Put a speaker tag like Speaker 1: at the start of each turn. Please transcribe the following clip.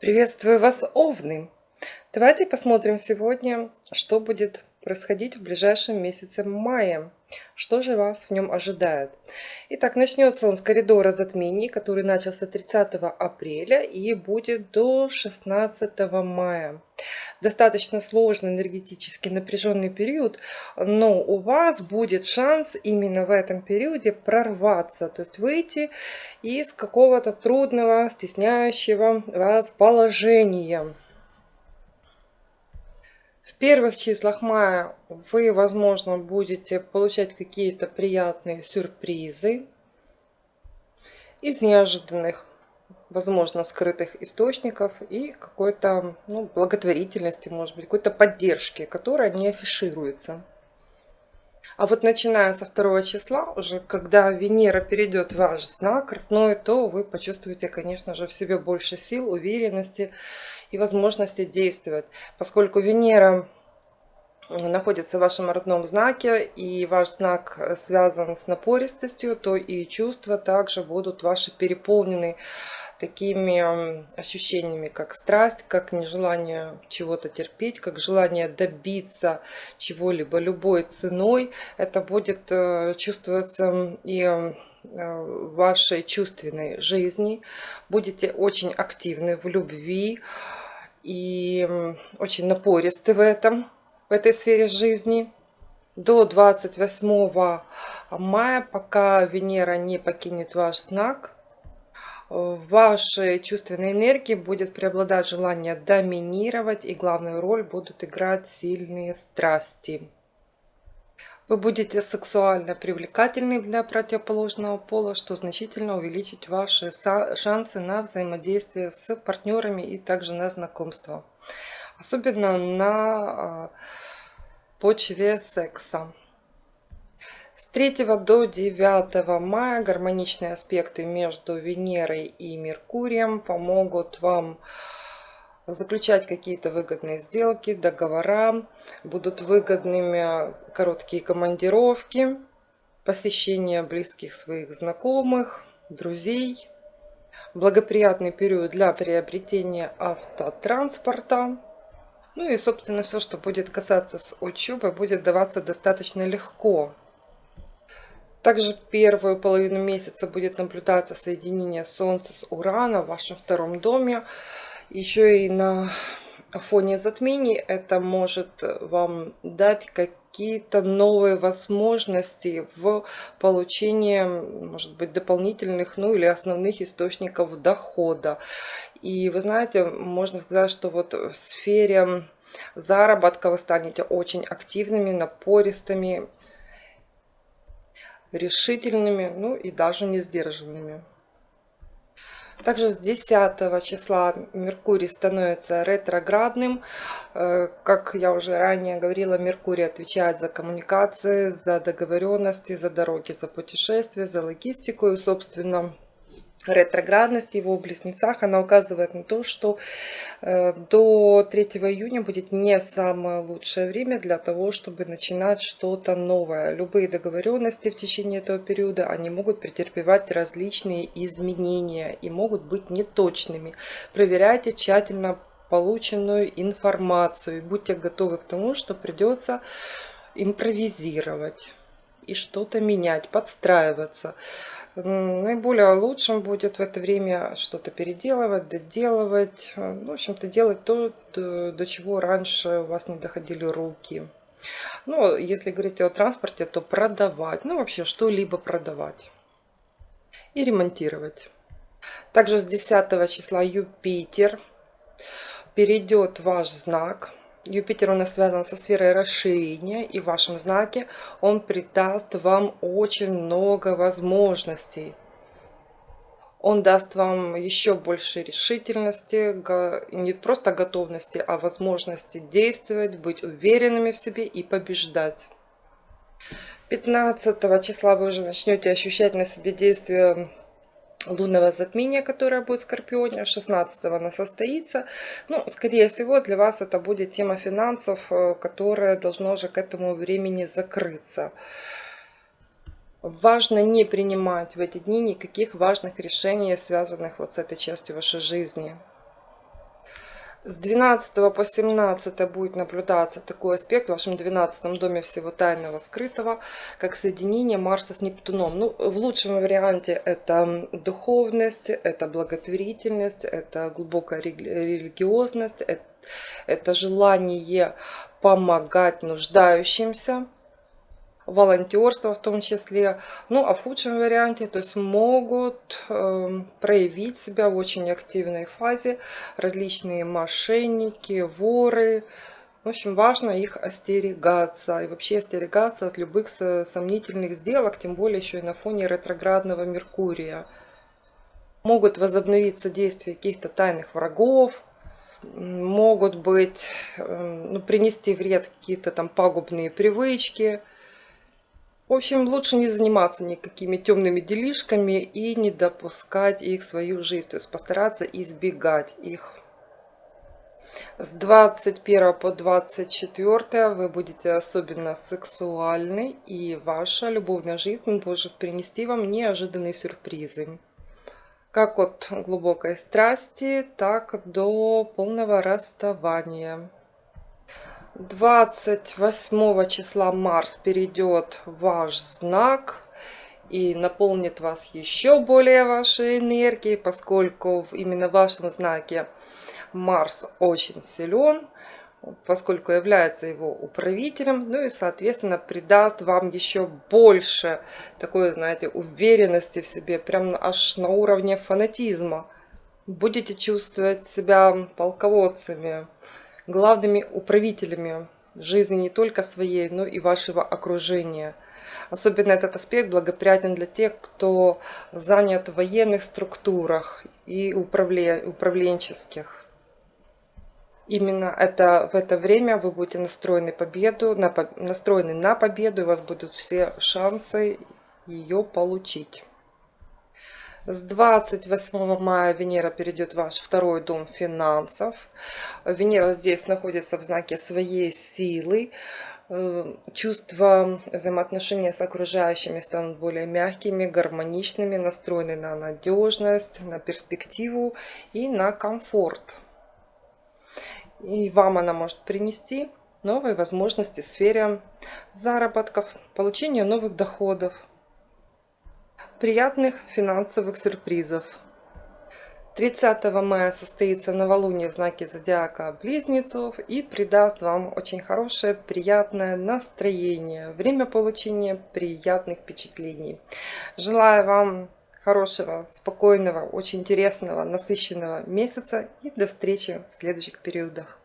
Speaker 1: Приветствую вас, Овны! Давайте посмотрим сегодня, что будет происходить в ближайшем месяце мая. Что же вас в нем ожидает? Итак, начнется он с коридора затмений, который начался 30 апреля и будет до 16 мая. Достаточно сложный энергетически напряженный период, но у вас будет шанс именно в этом периоде прорваться, то есть выйти из какого-то трудного, стесняющего вас положения. В первых числах мая вы, возможно, будете получать какие-то приятные сюрпризы из неожиданных, возможно, скрытых источников и какой-то ну, благотворительности, может быть, какой-то поддержки, которая не афишируется. А вот начиная со второго числа, уже когда Венера перейдет в ваш знак родной, то вы почувствуете, конечно же, в себе больше сил, уверенности и возможности действовать. Поскольку Венера находится в вашем родном знаке, и ваш знак связан с напористостью, то и чувства также будут ваши переполнены такими ощущениями, как страсть, как нежелание чего-то терпеть, как желание добиться чего-либо любой ценой. Это будет э, чувствоваться и э, вашей чувственной жизни. Будете очень активны в любви и очень напористы в этом, в этой сфере жизни до 28 мая, пока Венера не покинет ваш знак, в вашей чувственной энергии будет преобладать желание доминировать, и главную роль будут играть сильные страсти. Вы будете сексуально привлекательны для противоположного пола, что значительно увеличит ваши шансы на взаимодействие с партнерами и также на знакомство. Особенно на а, почве секса. С 3 до 9 мая гармоничные аспекты между Венерой и Меркурием помогут вам заключать какие-то выгодные сделки, договора. Будут выгодными короткие командировки, посещение близких своих знакомых, друзей. Благоприятный период для приобретения автотранспорта. Ну и, собственно, все, что будет касаться с учебой, будет даваться достаточно легко. Также первую половину месяца будет наблюдаться соединение Солнца с Ураном в вашем втором доме. Еще и на фоне затмений это может вам дать какие-то новые возможности в получении, может быть, дополнительных, ну или основных источников дохода. И вы знаете, можно сказать, что вот в сфере заработка вы станете очень активными, напористыми, решительными, ну и даже не сдержанными. Также с 10 числа Меркурий становится ретроградным. Э, как я уже ранее говорила, Меркурий отвечает за коммуникации, за договоренности, за дороги, за путешествия, за логистику и, собственно, ретроградность его в близнецах, она указывает на то, что э, до 3 июня будет не самое лучшее время для того, чтобы начинать что-то новое. Любые договоренности в течение этого периода, они могут претерпевать различные изменения и могут быть неточными. Проверяйте тщательно полученную информацию. Будьте готовы к тому, что придется импровизировать и что-то менять, подстраиваться. Наиболее лучшим будет в это время что-то переделывать, доделывать. Ну, в общем-то, делать то, до чего раньше у вас не доходили руки. Ну, если говорить о транспорте, то продавать. Ну, вообще, что-либо продавать. И ремонтировать. Также с 10 числа Юпитер перейдет ваш знак. Юпитер у нас связан со сферой расширения, и в вашем знаке он придаст вам очень много возможностей. Он даст вам еще больше решительности, не просто готовности, а возможности действовать, быть уверенными в себе и побеждать. 15 числа вы уже начнете ощущать на себе действие лунного затмения, которое будет в Скорпионе, 16 она состоится. Ну, скорее всего, для вас это будет тема финансов, э, которая должна уже к этому времени закрыться. Важно не принимать в эти дни никаких важных решений, связанных вот с этой частью вашей жизни. С 12 по 17 будет наблюдаться такой аспект в вашем 12 доме всего тайного скрытого, как соединение Марса с Нептуном. Ну, в лучшем варианте это духовность, это благотворительность, это глубокая религиозность, это, это желание помогать нуждающимся волонтерство в том числе. Ну, а в худшем варианте, то есть могут э, проявить себя в очень активной фазе различные мошенники, воры. В общем, важно их остерегаться и вообще остерегаться от любых сомнительных сделок, тем более еще и на фоне ретроградного Меркурия. Могут возобновиться действия каких-то тайных врагов, могут быть, э, ну, принести вред какие-то там пагубные привычки – в общем, лучше не заниматься никакими темными делишками и не допускать их в свою жизнь. То есть постараться избегать их. С 21 по 24 вы будете особенно сексуальны. И ваша любовная жизнь может принести вам неожиданные сюрпризы. Как от глубокой страсти, так до полного расставания. 28 числа Марс перейдет в ваш знак и наполнит вас еще более вашей энергией, поскольку именно в вашем знаке Марс очень силен, поскольку является его управителем, ну и, соответственно, придаст вам еще больше такой, знаете, уверенности в себе, прям аж на уровне фанатизма. Будете чувствовать себя полководцами, главными управителями жизни не только своей, но и вашего окружения. Особенно этот аспект благоприятен для тех, кто занят в военных структурах и управленческих. Именно это, в это время вы будете настроены, победу, на, настроены на победу, и у вас будут все шансы ее получить. С 28 мая Венера перейдет в ваш второй дом финансов. Венера здесь находится в знаке своей силы. Э, чувства взаимоотношения с окружающими станут более мягкими, гармоничными, настроены на надежность, на перспективу и на комфорт. И вам она может принести новые возможности в сфере заработков, получения новых доходов, приятных финансовых сюрпризов. 30 мая состоится новолуние в знаке зодиака Близнецов и придаст вам очень хорошее, приятное настроение, время получения приятных впечатлений. Желаю вам хорошего, спокойного, очень интересного, насыщенного месяца и до встречи в следующих периодах.